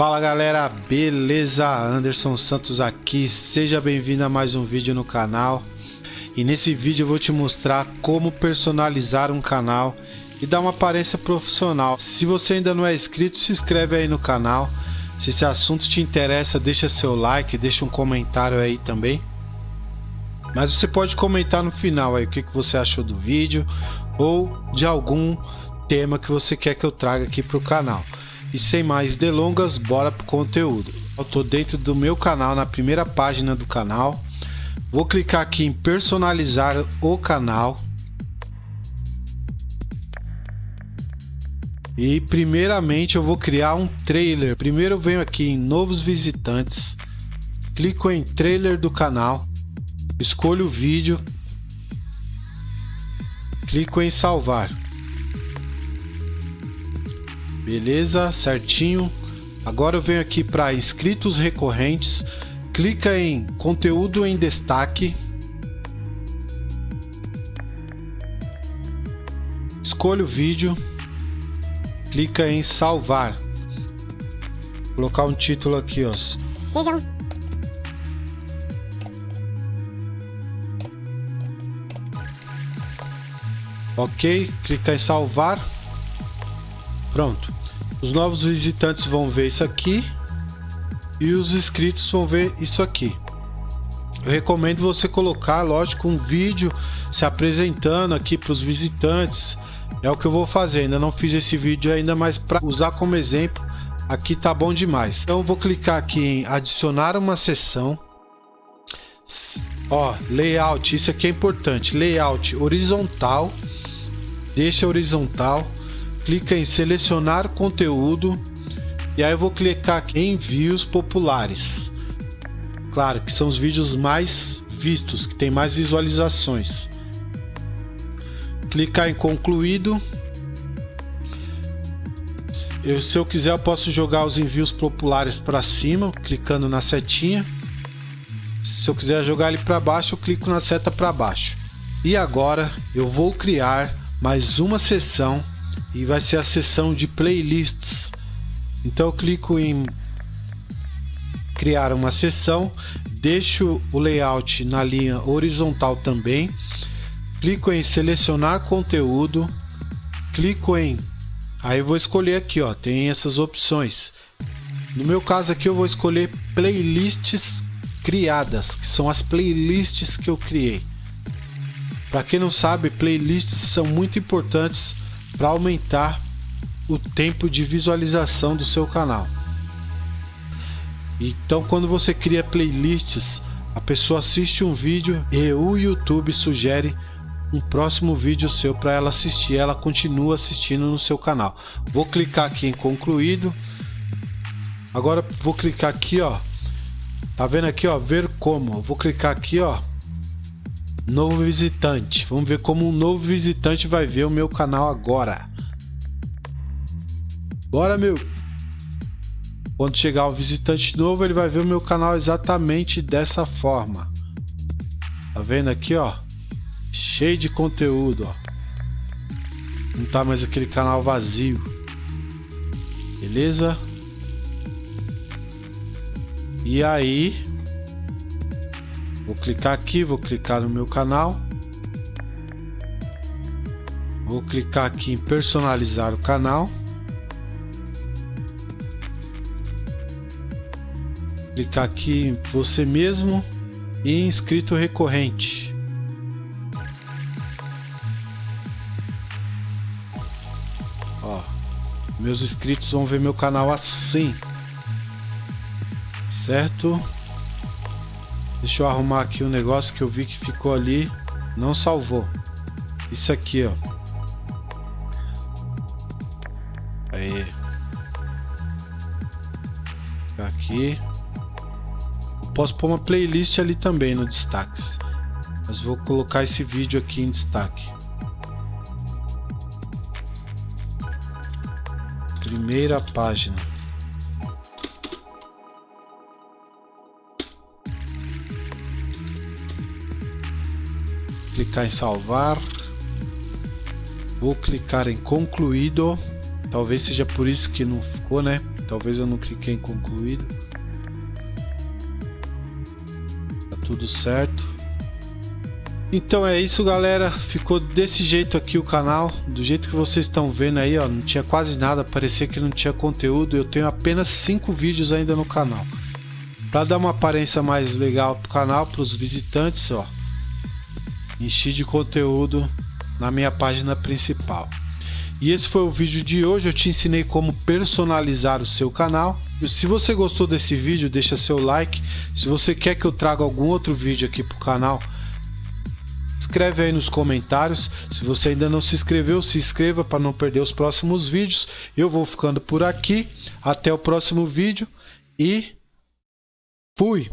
Fala galera, beleza? Anderson Santos aqui, seja bem-vindo a mais um vídeo no canal e nesse vídeo eu vou te mostrar como personalizar um canal e dar uma aparência profissional. Se você ainda não é inscrito, se inscreve aí no canal. Se esse assunto te interessa, deixa seu like, deixa um comentário aí também. Mas você pode comentar no final aí o que, que você achou do vídeo ou de algum tema que você quer que eu traga aqui para o canal. E sem mais delongas, bora pro conteúdo. Eu tô dentro do meu canal, na primeira página do canal. Vou clicar aqui em personalizar o canal. E primeiramente eu vou criar um trailer. Primeiro eu venho aqui em novos visitantes. Clico em trailer do canal. Escolho o vídeo. Clico em salvar. Beleza, certinho. Agora eu venho aqui para inscritos recorrentes, clica em conteúdo em destaque. Escolha o vídeo, clica em salvar. Vou colocar um título aqui, ó. Sejam Ok, clica em salvar. Pronto. Os novos visitantes vão ver isso aqui e os inscritos vão ver isso aqui. Eu recomendo você colocar, lógico, um vídeo se apresentando aqui para os visitantes. É o que eu vou fazer. Ainda não fiz esse vídeo ainda, mas para usar como exemplo, aqui tá bom demais. Então vou clicar aqui em adicionar uma sessão. Ó, layout, isso aqui é importante. Layout horizontal. Deixa horizontal clica em selecionar conteúdo e aí eu vou clicar aqui em envios populares. Claro que são os vídeos mais vistos, que tem mais visualizações. Clicar em concluído. Eu, se eu quiser eu posso jogar os envios populares para cima, clicando na setinha. Se eu quiser jogar ele para baixo, eu clico na seta para baixo. E agora eu vou criar mais uma sessão e vai ser a seção de playlists. Então eu clico em criar uma seção, deixo o layout na linha horizontal também, clico em selecionar conteúdo, clico em aí vou escolher aqui ó, tem essas opções. No meu caso aqui eu vou escolher playlists criadas, que são as playlists que eu criei. Para quem não sabe, playlists são muito importantes para aumentar o tempo de visualização do seu canal. Então, quando você cria playlists, a pessoa assiste um vídeo e o YouTube sugere um próximo vídeo seu para ela assistir. Ela continua assistindo no seu canal. Vou clicar aqui em concluído. Agora vou clicar aqui, ó. Tá vendo aqui, ó, ver como. Vou clicar aqui, ó, Novo visitante. Vamos ver como um novo visitante vai ver o meu canal agora. Bora, meu. Quando chegar um visitante novo, ele vai ver o meu canal exatamente dessa forma. Tá vendo aqui, ó? Cheio de conteúdo, ó. Não tá mais aquele canal vazio. Beleza? E aí, Vou clicar aqui, vou clicar no meu canal. Vou clicar aqui em personalizar o canal. Clicar aqui em você mesmo e inscrito recorrente. Ó, meus inscritos vão ver meu canal assim. Certo? Deixa eu arrumar aqui um negócio que eu vi que ficou ali. Não salvou. Isso aqui, ó. Aí. Aqui. Eu posso pôr uma playlist ali também no destaques. Mas vou colocar esse vídeo aqui em destaque. Primeira página. Clicar em salvar. Vou clicar em concluído. Talvez seja por isso que não ficou, né? Talvez eu não cliquei em concluído. Tá tudo certo. Então é isso galera, ficou desse jeito aqui o canal, do jeito que vocês estão vendo aí, ó, não tinha quase nada, parecia que não tinha conteúdo, eu tenho apenas 5 vídeos ainda no canal. Para dar uma aparência mais legal pro canal, para os visitantes, ó, enchi de conteúdo na minha página principal. E esse foi o vídeo de hoje, eu te ensinei como personalizar o seu canal. Se você gostou desse vídeo, deixa seu like. Se você quer que eu traga algum outro vídeo aqui pro canal, escreve aí nos comentários. Se você ainda não se inscreveu, se inscreva para não perder os próximos vídeos. Eu vou ficando por aqui. Até o próximo vídeo e fui!